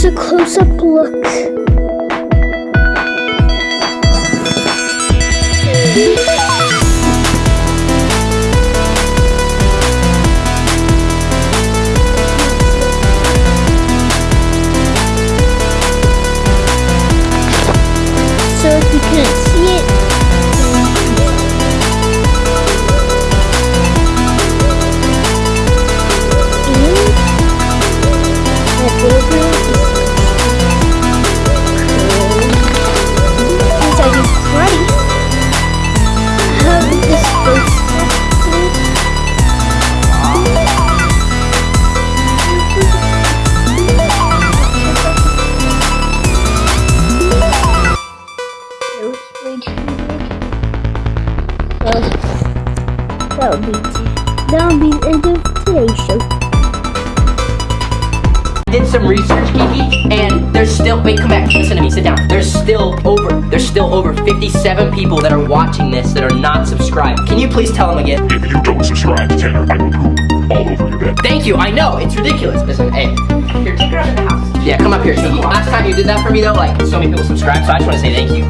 Here's a close-up look. Still wait, come back, listen to me, sit down. There's still over there's still over 57 people that are watching this that are not subscribed. Can you please tell them again? If you don't subscribe, Tanner, I will poop all over your bed. Thank you, I know, it's ridiculous. Listen, hey, here, take her out of the house. Yeah, come up here, Kiki. Last time you did that for me though, like so many people subscribed, so I just want to say thank you.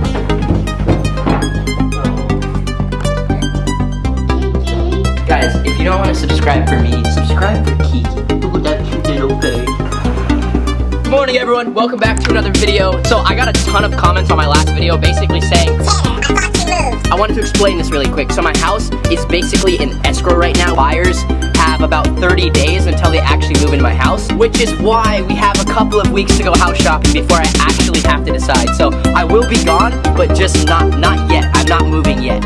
Guys, if you don't want to subscribe for me, subscribe for Kiki. Morning, everyone. Welcome back to another video. So I got a ton of comments on my last video, basically saying. I wanted to explain this really quick. So my house is basically in escrow right now. Buyers have about 30 days until they actually move into my house, which is why we have a couple of weeks to go house shopping before I actually have to decide. So I will be gone, but just not not yet. I'm not moving yet.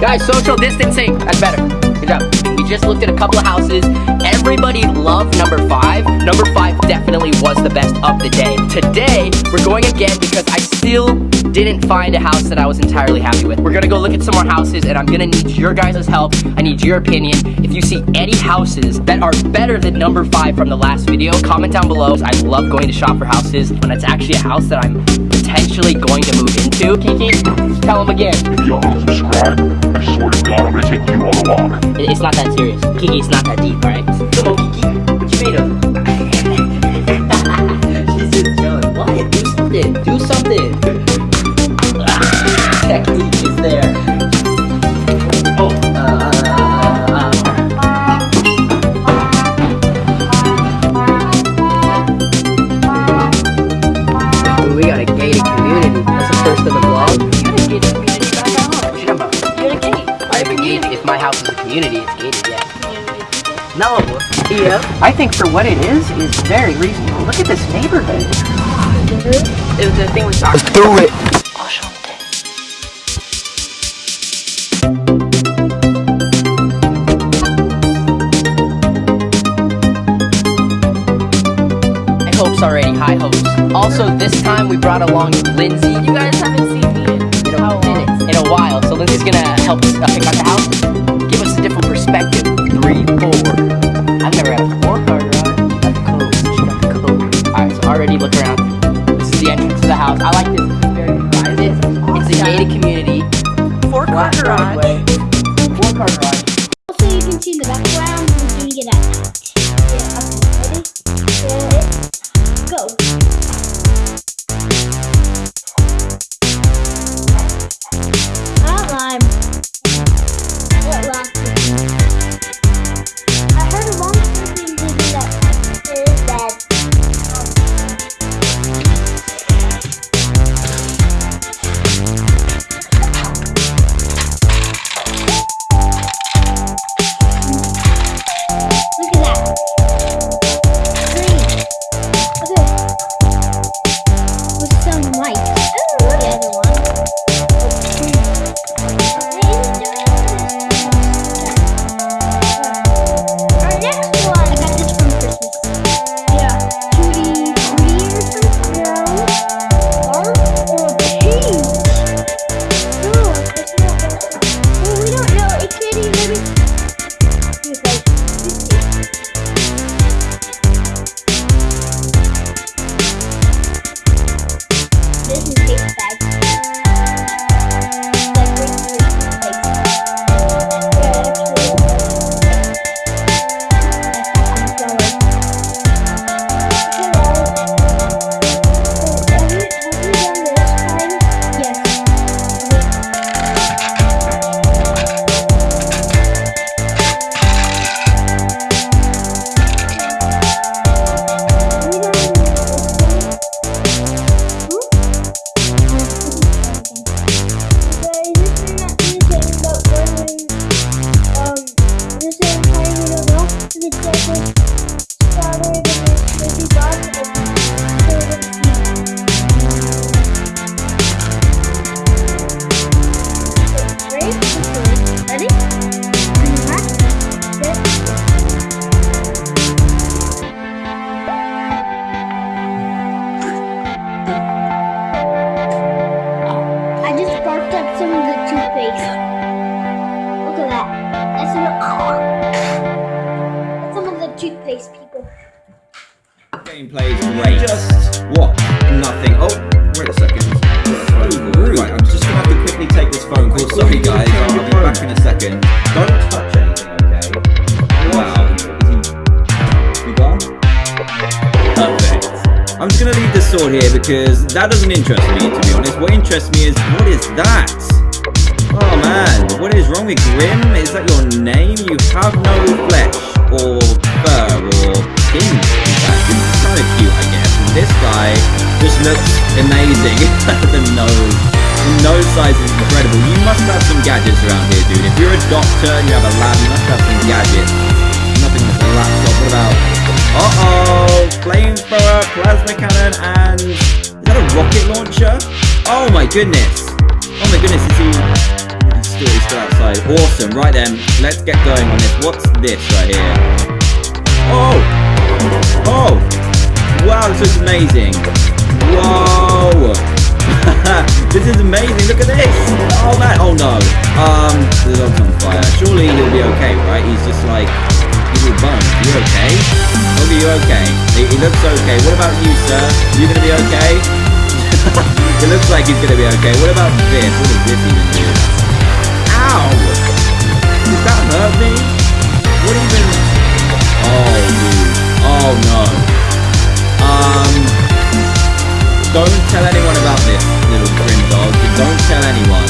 Guys, social distancing. That's better. Good job. Just looked at a couple of houses. Everybody loved number five. Number five definitely was the best of the day. Today, we're going again because I still didn't find a house that I was entirely happy with. We're gonna go look at some more houses and I'm gonna need your guys' help. I need your opinion. If you see any houses that are better than number five from the last video, comment down below. I love going to shop for houses and it's actually a house that I'm potentially going to move into. Kiki, tell them again. If y'all don't subscribe, I swear to God, I'm gonna take you on a walk. It's not that serious. Kiki, it's not that deep, alright? Come on, Kiki. What you made of? Technique is there. Oh, uh, uh, uh. We got a gated community. That's the first of the vlog. You got a gated community back at home. What you talking about? You had a gate. I have a gate. If my house is a community, it's gated, yeah. No. Yeah. I think for what it is, is very reasonable. Look at this neighborhood. It was the thing we talked Let's do it. Hopes already, high hopes. Also, this time we brought along Lindsay. You guys haven't seen me in in a minute, in a while. So Lindsay's gonna help us uh, pick out the house, give us a different perspective. Three, four. I've never had a four car garage. She got the code. She got the code. All right, so already look around. This is the entrance to the house. I like this. It's very private. It's a gated community. Four car garage. Four car garage. Also, you can see in the background, we're doing it at go. That doesn't interest me, to be honest. What interests me is, what is that? Oh man, what is wrong with Grim? Is that your name? You have no flesh, or fur, or skin, in fact. It's kind of cute, I guess. And this guy just looks amazing. the nose. The nose size is incredible. You must have some gadgets around here, dude. If you're a doctor and you have a lab, you must have some gadgets. Nothing with a laptop. What about... Uh-oh! Flamethrower, plasma cannon, and... That a rocket launcher? Oh my goodness! Oh my goodness, is he... Still, he's still outside. Awesome, right then. Let's get going on this. What's this right here? Oh! Oh! Wow, this is amazing. Whoa! this is amazing. Look at this. Oh man. Oh no. Um, the dog's on fire. Surely he'll be okay, right? He's just like he's all bummed. You okay? Dog, are you okay? He, he looks okay. What about you, sir? You gonna be okay? it looks like he's gonna be okay. What about this? What does this even do? Ow! Does that hurt me? What even? Oh, dude. Oh no. Um, don't tell anyone about this, little grim dog. Don't tell anyone.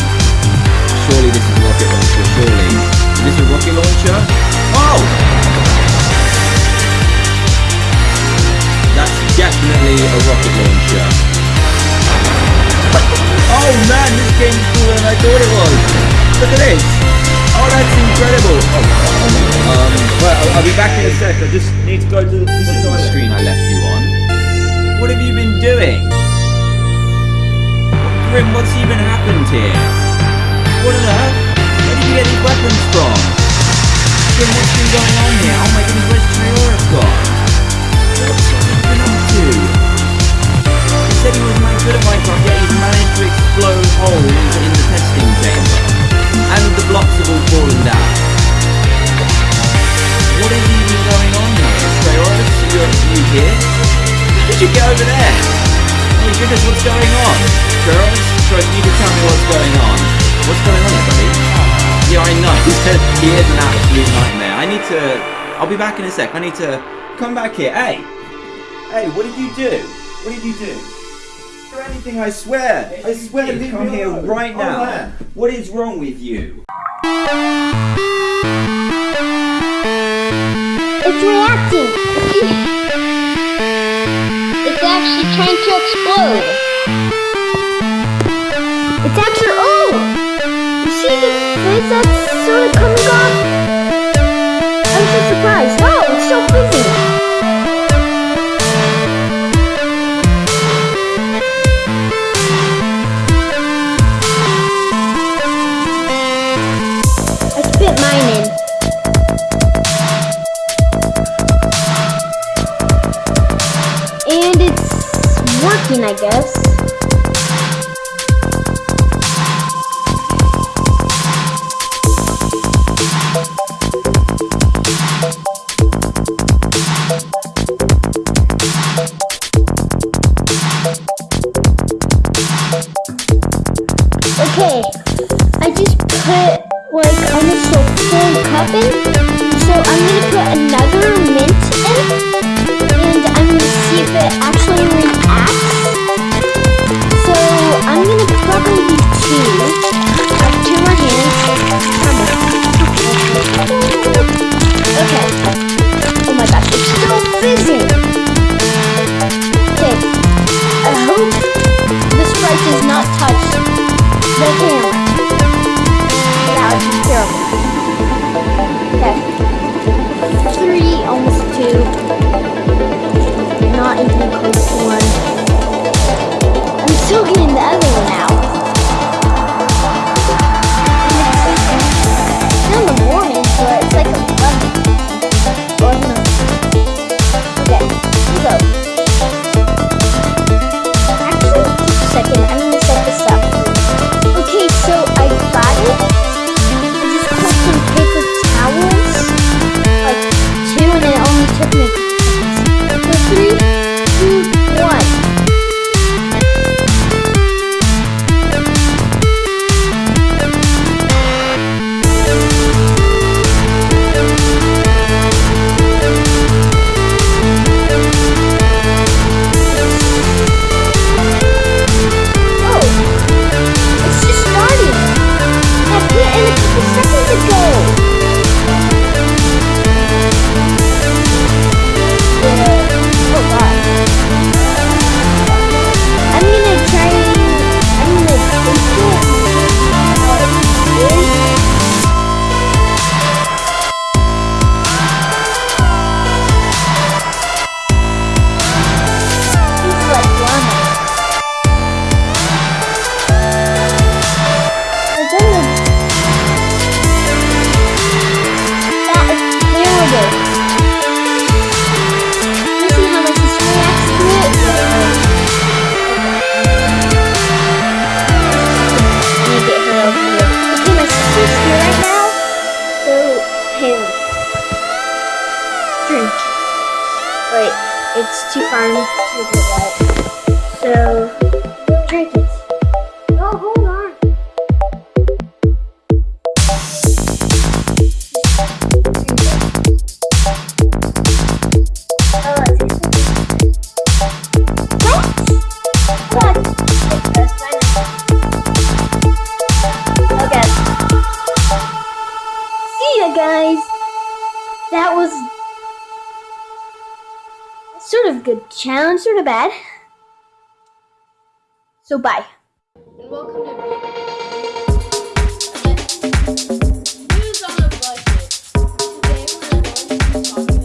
Surely this is rocket launcher, surely. Is this a rocket launcher? Oh! That's definitely a rocket launcher. Oh man, this game's cooler than I thought it was. Look at this. Oh, that's incredible. Oh, um, well, I'll, be back in a sec. I just need to go to the, this is the screen I left you on. What have you been doing? Grim, what's even happened here? What on earth? Where did you get these weapons from? Grim, what's been going on here? Oh my goodness, where's Triora gone? What's he been up to? He said he was at Minecraft, yet he's managed to explode holes in the testing chamber. And the blocks have all fallen down. What is even going on here? Traoris, you're you here? How did you get over there? Oh my goodness, what's going on? Troy, you can tell me what's going on. What's going on there, buddy? Yeah, I know. He said he is an absolute nightmare. I need to... I'll be back in a sec. I need to come back here. Hey! Hey, what did you do? What did you do? Or anything, I swear. I swear, leave come here right oh, now. What is wrong with you? It's reacting. it's actually trying to explode. It's actually. Oh! You see the place that's I'm so surprised. It's so. I spit mine in. And it's working, I guess. Far to. So, good challenge, sort of bad. So bye. And welcome to News on a budget. Today we're going to be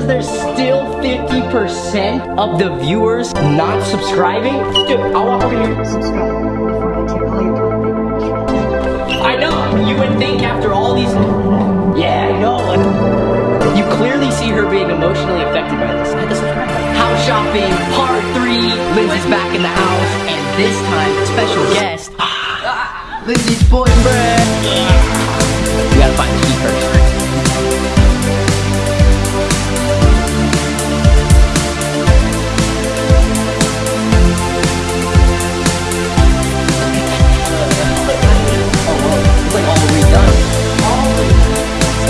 because there's still 50% of the viewers not subscribing? Dude, I'll walk over here. I know, you would think after all these... Yeah, I know. You clearly see her being emotionally affected by this. Subscribe. House shopping, part three. Lindsay's back in the house, and this time, special guest. Ah, Lindsay's boyfriend. We gotta find the key first.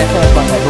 Definitely. a fun